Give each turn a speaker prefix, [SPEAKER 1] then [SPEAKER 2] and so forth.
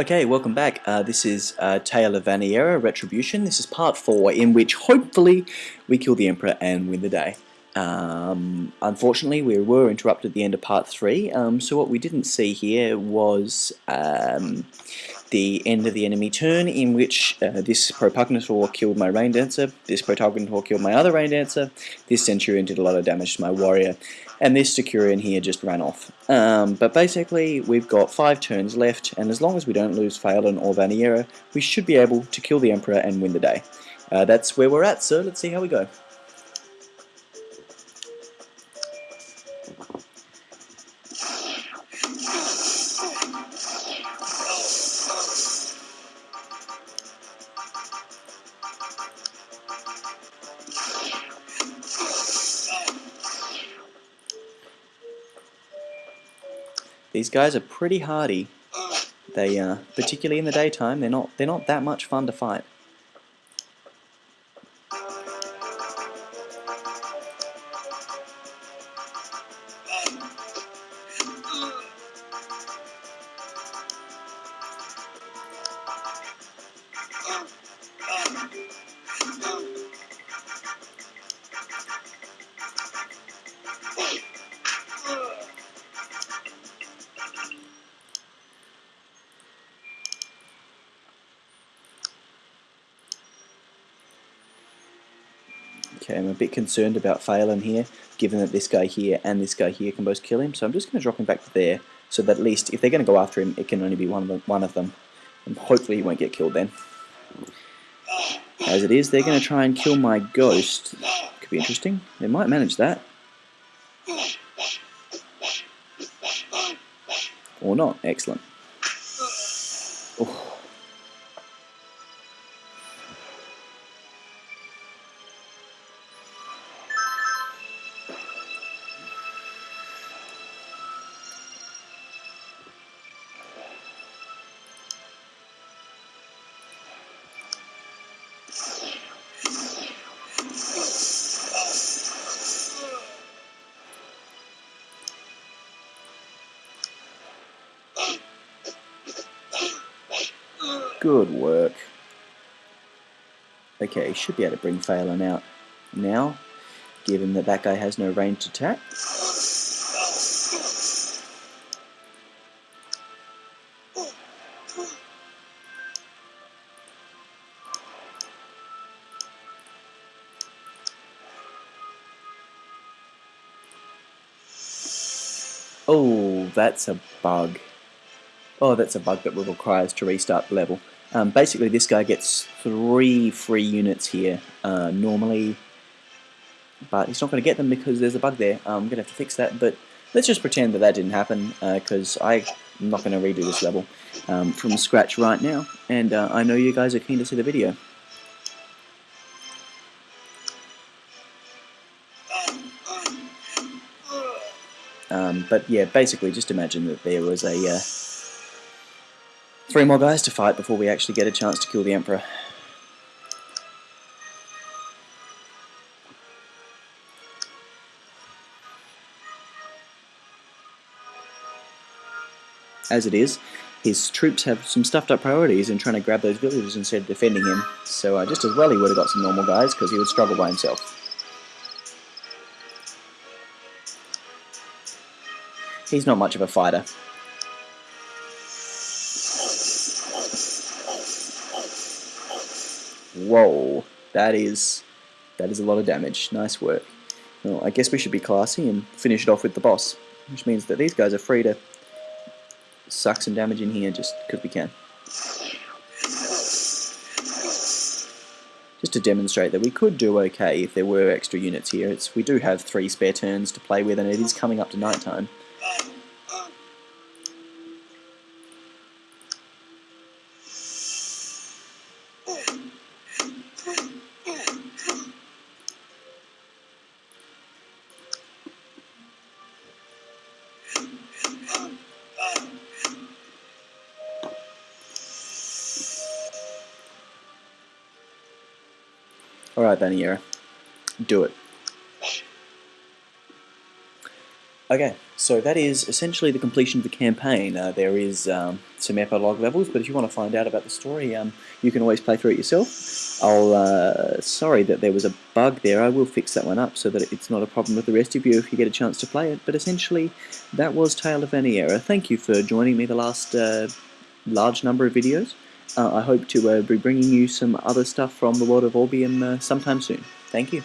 [SPEAKER 1] Okay, welcome back. Uh, this is uh, Tale of Vaniera, Retribution. This is part 4, in which hopefully we kill the Emperor and win the day. Um, unfortunately, we were interrupted at the end of part 3, um, so what we didn't see here was um, the end of the enemy turn, in which uh, this Propugnator killed my Rain Dancer, this Propugnator killed my other Rain Dancer, this Centurion did a lot of damage to my Warrior, and this Securian here just ran off. Um, but basically, we've got five turns left, and as long as we don't lose Phelan or Vaniera, we should be able to kill the Emperor and win the day. Uh, that's where we're at, so let's see how we go. These guys are pretty hardy. They, uh, particularly in the daytime, they're not they're not that much fun to fight. Okay, I'm a bit concerned about Phelan here, given that this guy here and this guy here can both kill him, so I'm just going to drop him back to there, so that at least if they're going to go after him, it can only be one of them, one of them. and hopefully he won't get killed then. As it is, they're going to try and kill my ghost. Could be interesting. They might manage that. Or not. Excellent. Good work. Okay, should be able to bring Phelan out now, given that that guy has no range attack. Oh, that's a bug. Oh, that's a bug that requires to restart the level. Um, basically, this guy gets three free units here uh, normally, but he's not going to get them because there's a bug there. I'm going to have to fix that, but let's just pretend that that didn't happen because uh, I'm not going to redo this level um, from scratch right now, and uh, I know you guys are keen to see the video. Um, but yeah, basically just imagine that there was a uh, Three more guys to fight before we actually get a chance to kill the Emperor. As it is, his troops have some stuffed up priorities in trying to grab those villagers instead of defending him, so uh, just as well he would have got some normal guys because he would struggle by himself. He's not much of a fighter, Whoa, that is that is a lot of damage. Nice work. Well, I guess we should be classy and finish it off with the boss, which means that these guys are free to suck some damage in here just because we can. Just to demonstrate that we could do okay if there were extra units here. It's, we do have three spare turns to play with and it is coming up to night time. Alright, Vaniera. Do it. Okay, So that is essentially the completion of the campaign. Uh, there is um, some epilogue levels, but if you want to find out about the story, um, you can always play through it yourself. I'll uh, sorry that there was a bug there. I will fix that one up so that it's not a problem with the rest of you if you get a chance to play it. But essentially, that was Tale of Vaniera. Thank you for joining me the last uh, large number of videos. Uh, I hope to uh, be bringing you some other stuff from the world of Orbium uh, sometime soon. Thank you.